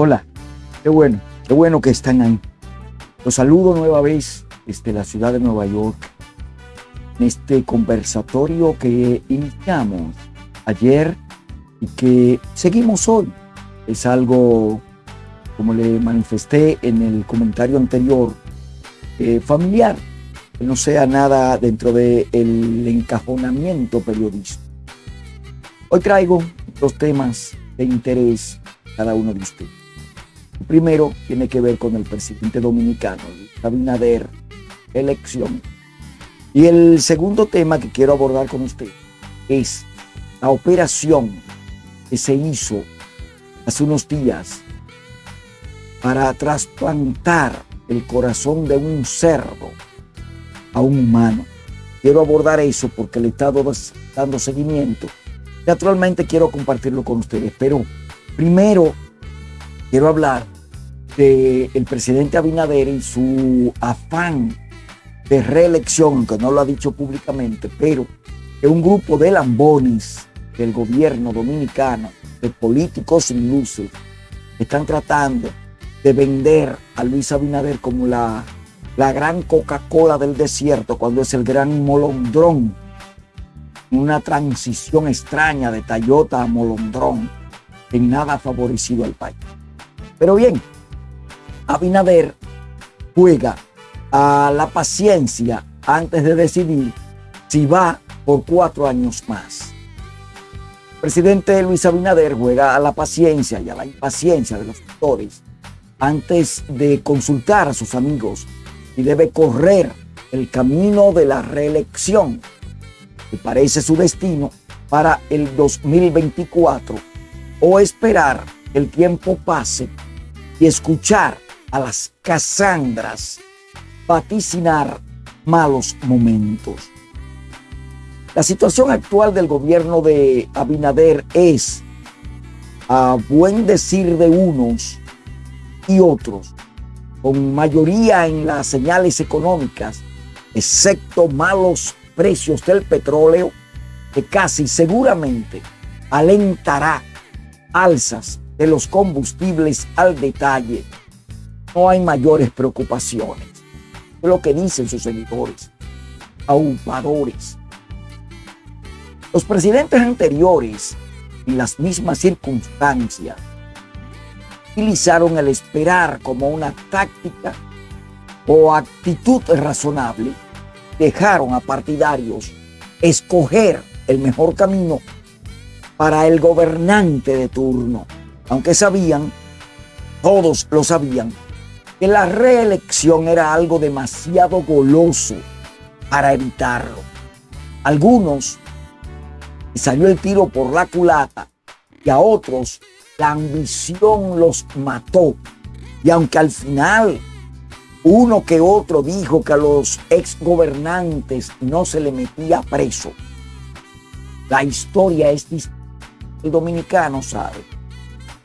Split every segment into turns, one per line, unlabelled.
Hola, qué bueno, qué bueno que están ahí. Los saludo nueva vez desde la ciudad de Nueva York en este conversatorio que iniciamos ayer y que seguimos hoy. Es algo, como le manifesté en el comentario anterior, eh, familiar, que no sea nada dentro del encajonamiento periodístico. Hoy traigo dos temas de interés cada uno de ustedes. Primero tiene que ver con el presidente dominicano, Abinader, elección. Y el segundo tema que quiero abordar con usted es la operación que se hizo hace unos días para trasplantar el corazón de un cerdo a un humano. Quiero abordar eso porque le he estado dando seguimiento. Naturalmente quiero compartirlo con ustedes, pero primero quiero hablar el presidente Abinader y su afán de reelección, que no lo ha dicho públicamente, pero que un grupo de lambones del gobierno dominicano, de políticos sin luces, están tratando de vender a Luis Abinader como la, la gran Coca-Cola del desierto, cuando es el gran molondrón, una transición extraña de Toyota a molondrón, en nada ha favorecido al país. Pero bien, Abinader juega a la paciencia antes de decidir si va por cuatro años más. El presidente Luis Abinader juega a la paciencia y a la impaciencia de los actores antes de consultar a sus amigos y debe correr el camino de la reelección, que parece su destino para el 2024, o esperar el tiempo pase y escuchar a las Casandras vaticinar malos momentos. La situación actual del gobierno de Abinader es, a buen decir de unos y otros, con mayoría en las señales económicas, excepto malos precios del petróleo, que casi seguramente alentará alzas de los combustibles al detalle, no hay mayores preocupaciones. Es lo que dicen sus seguidores, aupadores. Los presidentes anteriores, en las mismas circunstancias, utilizaron el esperar como una táctica o actitud razonable, dejaron a partidarios escoger el mejor camino para el gobernante de turno aunque sabían, todos lo sabían, que la reelección era algo demasiado goloso para evitarlo. Algunos salió el tiro por la culata y a otros la ambición los mató. Y aunque al final uno que otro dijo que a los exgobernantes no se le metía preso, la historia es distinta. El dominicano sabe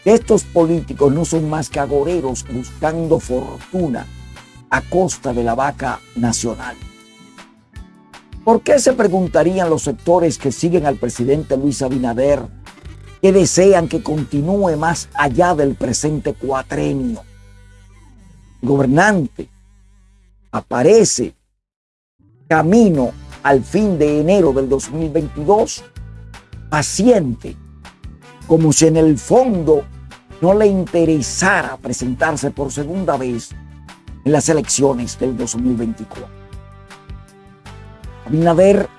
estos políticos no son más que agoreros buscando fortuna a costa de la vaca nacional. ¿Por qué se preguntarían los sectores que siguen al presidente Luis Abinader que desean que continúe más allá del presente cuatrenio? El gobernante aparece camino al fin de enero del 2022 paciente, como si en el fondo no le interesara presentarse por segunda vez en las elecciones del 2024. Abinader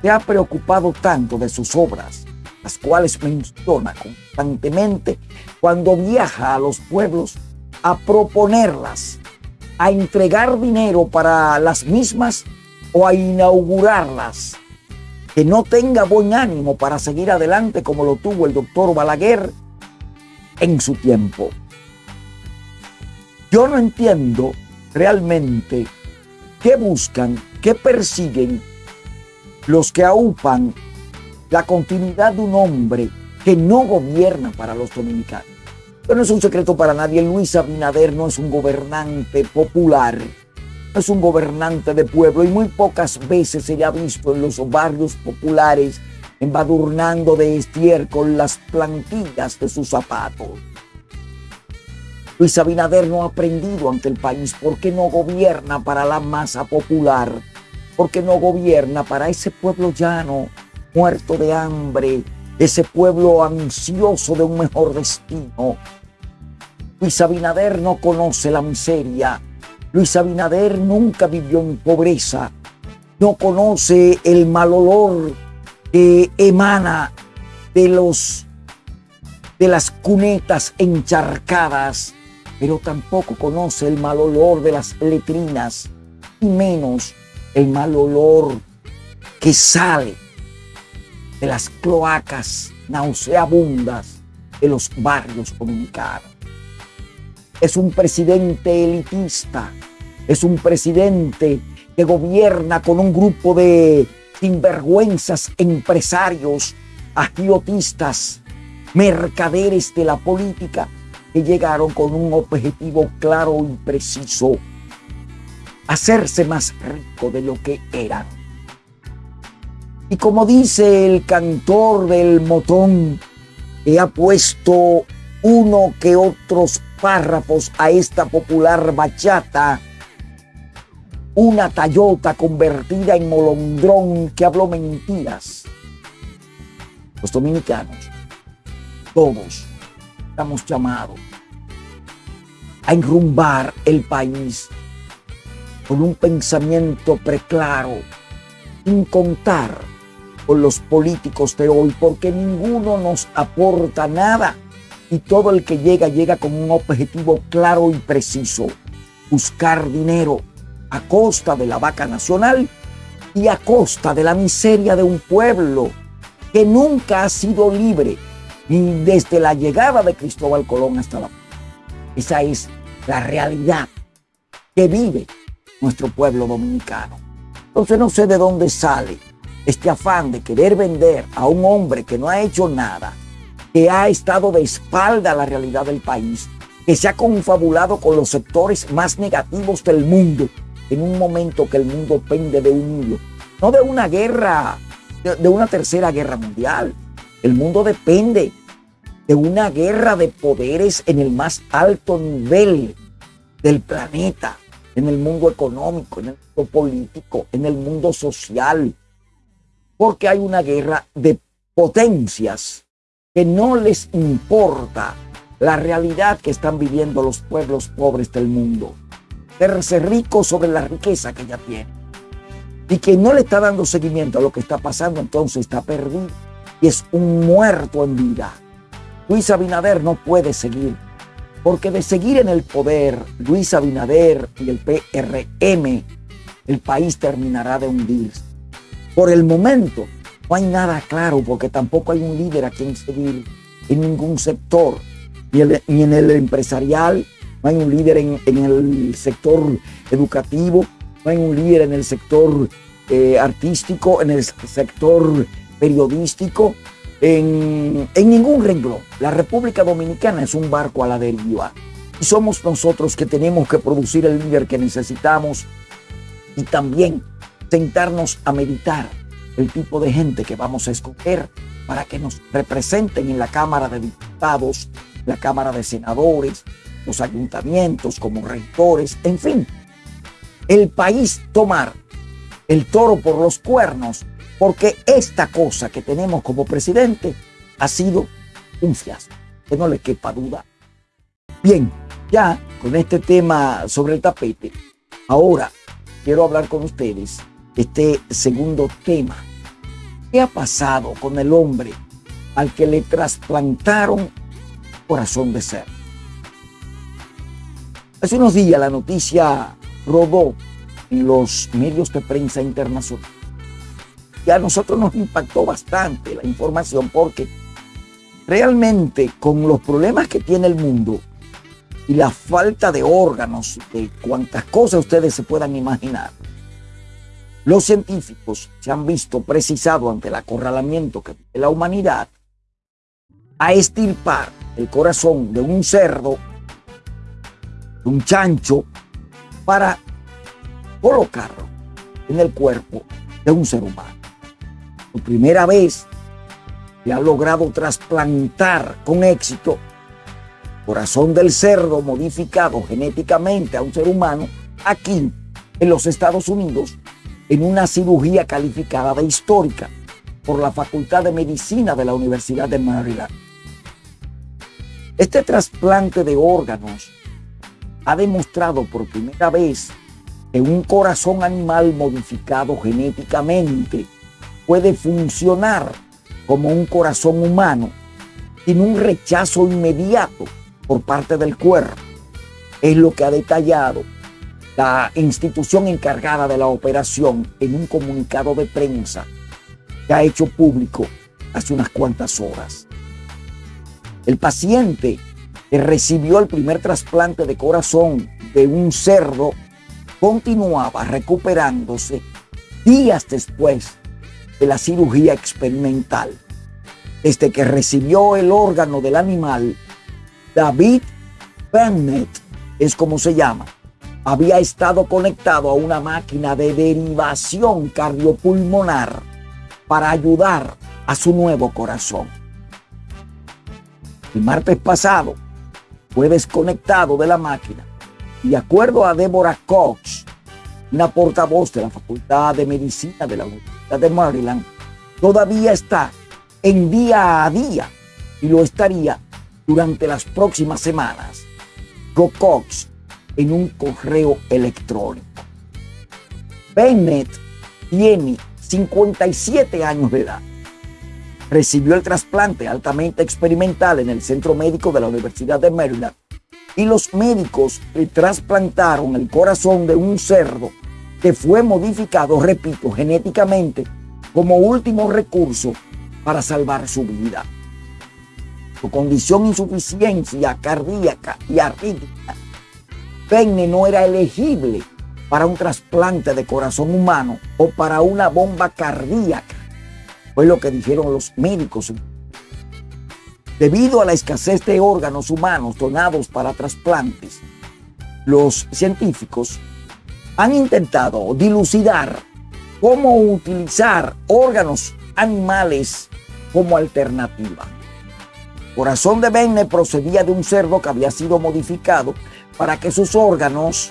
se ha preocupado tanto de sus obras, las cuales menciona constantemente cuando viaja a los pueblos a proponerlas, a entregar dinero para las mismas o a inaugurarlas, que no tenga buen ánimo para seguir adelante como lo tuvo el doctor Balaguer en su tiempo. Yo no entiendo realmente qué buscan, qué persiguen los que aupan la continuidad de un hombre que no gobierna para los dominicanos. Pero no es un secreto para nadie, Luis Abinader no es un gobernante popular, no es un gobernante de pueblo y muy pocas veces se le ha visto en los barrios populares embadurnando de estiércol las plantillas de sus zapatos. Luis Abinader no ha aprendido ante el país porque no gobierna para la masa popular, porque no gobierna para ese pueblo llano, muerto de hambre, ese pueblo ansioso de un mejor destino. Luis Abinader no conoce la miseria. Luis Abinader nunca vivió en pobreza. No conoce el mal olor que emana de los de las cunetas encharcadas pero tampoco conoce el mal olor de las letrinas y menos el mal olor que sale de las cloacas nauseabundas de los barrios dominicanos. Es un presidente elitista, es un presidente que gobierna con un grupo de sinvergüenzas empresarios, agiotistas, mercaderes de la política que llegaron con un objetivo claro y preciso, hacerse más rico de lo que eran. Y como dice el cantor del motón, que ha puesto uno que otros párrafos a esta popular bachata, una tallota convertida en molondrón que habló mentiras. Los dominicanos, todos, estamos llamados a enrumbar el país con un pensamiento preclaro, sin contar con los políticos de hoy, porque ninguno nos aporta nada y todo el que llega llega con un objetivo claro y preciso, buscar dinero a costa de la vaca nacional y a costa de la miseria de un pueblo que nunca ha sido libre ni desde la llegada de Cristóbal Colón hasta la... Esa es la realidad que vive nuestro pueblo dominicano. Entonces no sé de dónde sale este afán de querer vender a un hombre que no ha hecho nada, que ha estado de espalda a la realidad del país, que se ha confabulado con los sectores más negativos del mundo en un momento que el mundo pende de un hilo, no de una guerra, de, una tercera guerra mundial. El mundo depende de una guerra de poderes en el más alto nivel del planeta, en el mundo económico, en el mundo político, en el mundo social, porque hay una guerra de potencias que no les importa la realidad que están viviendo los pueblos pobres del mundo, verse rico sobre la riqueza que ya tiene y que no le está dando seguimiento a lo que está pasando, entonces está perdido y es un muerto en vida. Luis Abinader no puede seguir, porque de seguir en el poder Luis Abinader y el PRM, el país terminará de hundirse. Por el momento no hay nada claro, porque tampoco hay un líder a quien seguir en ningún sector, ni, en el empresarial, no hay un líder en, el sector educativo, no hay un líder en el sector eh, artístico, en el sector periodístico, en, ningún renglón. La República Dominicana es un barco a la deriva. Y somos nosotros que tenemos que producir el líder que necesitamos y también sentarnos a meditar el tipo de gente que vamos a escoger para que nos representen en la Cámara de Diputados, la Cámara de Senadores, los ayuntamientos como rectores, en fin. El país tomar el toro por los cuernos porque esta cosa que tenemos como presidente ha sido un fiasco, que no le quepa duda. Bien, ya con este tema sobre el tapete, ahora quiero hablar con ustedes este segundo tema. ¿Qué ha pasado con el hombre al que le trasplantaron corazón de ser? Hace unos días la noticia rodó en los medios de prensa internacional y a nosotros nos impactó bastante la información porque realmente con los problemas que tiene el mundo y la falta de órganos, de cuantas cosas ustedes se puedan imaginar, los científicos se han visto precisados ante el acorralamiento que la humanidad a estirpar el corazón de un cerdo, un chancho, para colocarlo en el cuerpo de un ser humano por primera vez se ha logrado trasplantar con éxito corazón del cerdo modificado genéticamente a un ser humano aquí en los Estados Unidos en una cirugía calificada de histórica por la Facultad de Medicina de la Universidad de Maryland. Este trasplante de órganos ha demostrado por primera vez que un corazón animal modificado genéticamente puede funcionar como un corazón humano sin un rechazo inmediato por parte del cuerpo. Es lo que ha detallado la institución encargada de la operación en un comunicado de prensa que ha hecho público hace unas cuantas horas. El paciente recibió el primer trasplante de corazón de un cerdo continuaba recuperándose días después de la cirugía experimental. Desde que recibió el órgano del animal, David Bennett es como se llama, había estado conectado a una máquina de derivación cardiopulmonar para ayudar a su nuevo corazón. El martes pasado fue desconectado de la máquina y de acuerdo a Deborah Cox, una portavoz de la Facultad de Medicina de la Universidad de Maryland, todavía está en día a día y lo estaría durante las próximas semanas. Go Cox en un correo electrónico. Bennett tiene 57 años de edad. Recibió el trasplante altamente experimental en el Centro Médico de la Universidad de Maryland y los médicos le trasplantaron el corazón de un cerdo que fue modificado, repito, genéticamente como último recurso para salvar su vida. Su condición insuficiencia cardíaca y arrítmica Penne no era elegible para un trasplante de corazón humano o para una bomba cardíaca. Fue lo que dijeron los médicos. Debido a la escasez de órganos humanos donados para trasplantes, los científicos han intentado dilucidar cómo utilizar órganos animales como alternativa. Corazón de Benne procedía de un cerdo que había sido modificado para que sus órganos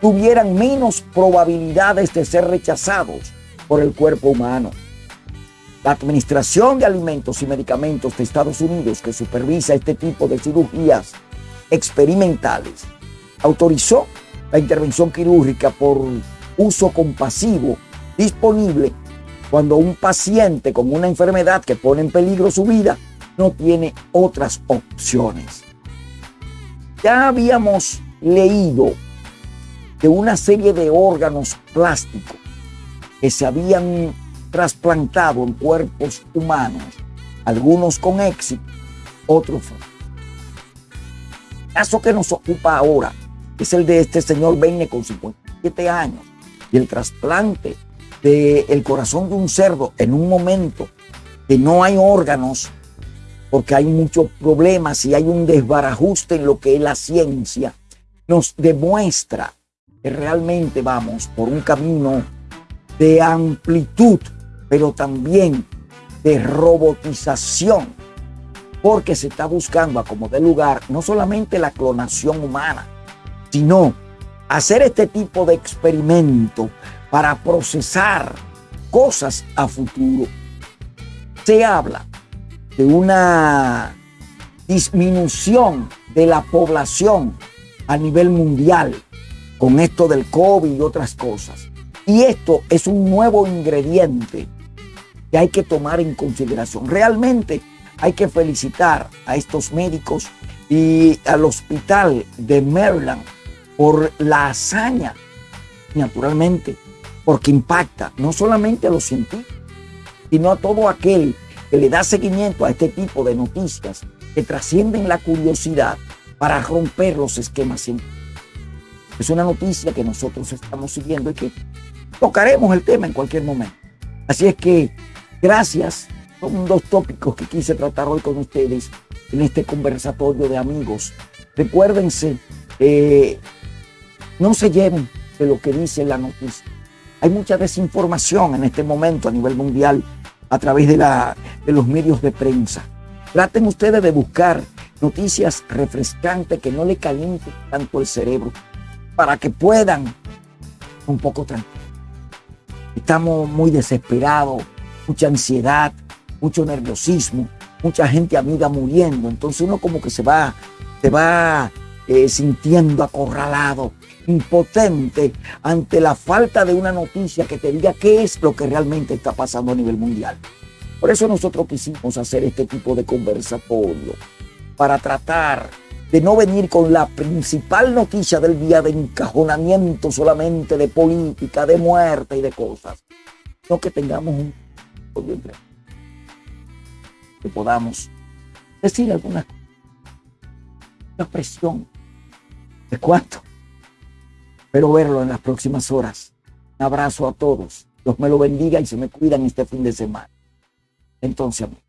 tuvieran menos probabilidades de ser rechazados por el cuerpo humano. La Administración de Alimentos y Medicamentos de Estados Unidos, que supervisa este tipo de cirugías experimentales, autorizó la intervención quirúrgica por uso compasivo disponible cuando un paciente con una enfermedad que pone en peligro su vida no tiene otras opciones. Ya habíamos leído de una serie de órganos plásticos que se habían trasplantado en cuerpos humanos, algunos con éxito, otros El caso que nos ocupa ahora es el de este señor Benne con 57 años y el trasplante del corazón de un cerdo en un momento que no hay órganos porque hay muchos problemas y hay un desbarajuste en lo que es la ciencia nos demuestra que realmente vamos por un camino de amplitud, pero también de robotización, porque se está buscando a como de lugar no solamente la clonación humana, sino hacer este tipo de experimento para procesar cosas a futuro. Se habla de una disminución de la población a nivel mundial con esto del COVID y otras cosas. Y esto es un nuevo ingrediente que hay que tomar en consideración. Realmente hay que felicitar a estos médicos y al hospital de Maryland por la hazaña, naturalmente, porque impacta no solamente a los científicos, sino a todo aquel que le da seguimiento a este tipo de noticias que trascienden la curiosidad para romper los esquemas científicos. Es una noticia que nosotros estamos siguiendo y que tocaremos el tema en cualquier momento. Así es que gracias. Son dos tópicos que quise tratar hoy con ustedes en este conversatorio de amigos. Recuérdense, eh, no se lleven de lo que dice la noticia. Hay mucha desinformación en este momento a nivel mundial a través de, la, de los medios de prensa. Traten ustedes de buscar noticias refrescantes que no le calienten tanto el cerebro para que puedan un poco tranquilo. Estamos muy desesperados, mucha ansiedad, mucho nerviosismo, mucha gente amiga muriendo. Entonces uno como que se va, se va eh, sintiendo acorralado, impotente ante la falta de una noticia que te diga qué es lo que realmente está pasando a nivel mundial. Por eso nosotros quisimos hacer este tipo de conversatorio, para tratar de no venir con la principal noticia del día de encajonamiento solamente de política, de muerte y de cosas, sino que tengamos un que podamos decir alguna expresión de cuánto, pero verlo en las próximas horas. Un abrazo a todos. Dios me lo bendiga y se me cuidan este fin de semana. Entonces, amigos.